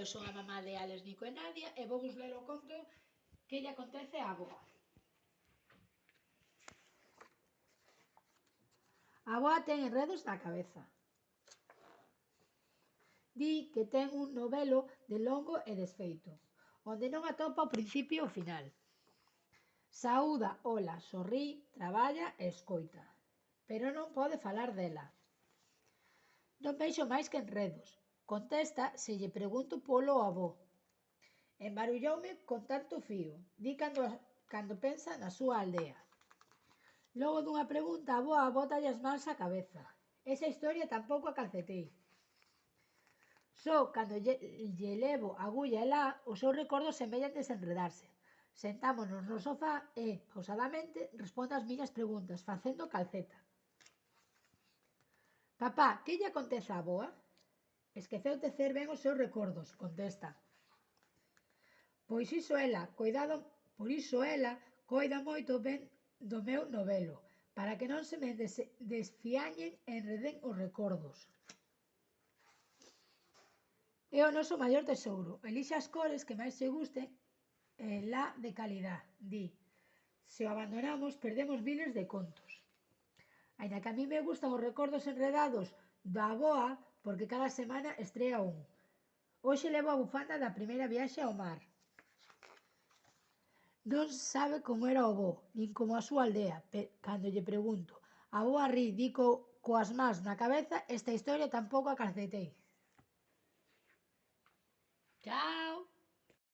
eu son a mamá de Alex, Nico e Nadia e vou vos ler o conto que lle acontece a boa. A boa ten enredos na cabeza. Di que ten un novelo de longo e desfeito, onde non atopa o principio e o final. Saúda, ola, sorrí, traballa e escoita, pero non pode falar dela. Non veixo máis que enredos, Contesta se lle pregunto polo avó. Embarulloume con tanto fío. Di cando, cando pensa na súa aldea. Logo dunha pregunta, a boa bota as mans á cabeza. Esa historia tampouco a calcetei. Só cando lle, lle levo agulla e lá, os seus recordos semellan desenredarse. Sentámonos no sofá e, pausadamente, respondo as miñas preguntas, facendo calceta. Papá, que lle acontece á boa? Esqueceu tecer ben os seus recordos, contesta. Pois iso ela, coidado, por iso ela coida moito ben do meu novelo, para que non se me des desfiañen e enreden os recordos. É o noso maior tesouro. Elixe as cores que máis se gusten e la de calidad, di. Se o abandonamos, perdemos miles de contos. Ainda que a mí me gustan os recordos enredados da boa, porque cada semana estrea un. Hoxe levo a bufanda da primeira viaxe ao mar. Non sabe como era o bo, nin como a súa aldea, cando lle pregunto. A boa ri, dico coas mans na cabeza, esta historia tampouco a calcetei.